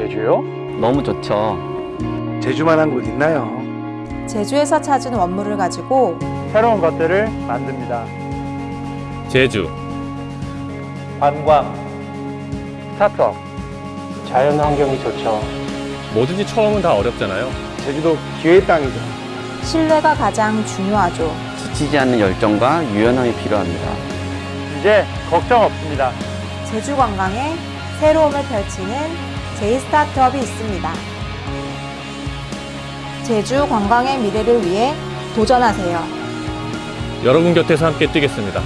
제주요? 너무 좋죠. 제주만한 곳 있나요? 제주에서 찾은 원물을 가지고 새로운 것들을 만듭니다. 제주, 관광, 스타트업, 자연 환경이 좋죠. 뭐든지 처음은 다 어렵잖아요. 제주도 기회의 땅이죠. 신뢰가 가장 중요하죠. 지치지 않는 열정과 유연함이 필요합니다. 이제 걱정 없습니다. 제주 관광에 새로움을 펼치는 제이 스타트업이 있습니다. 제주 관광의 미래를 위해 도전하세요. 여러분 곁에서 함께 뛰겠습니다.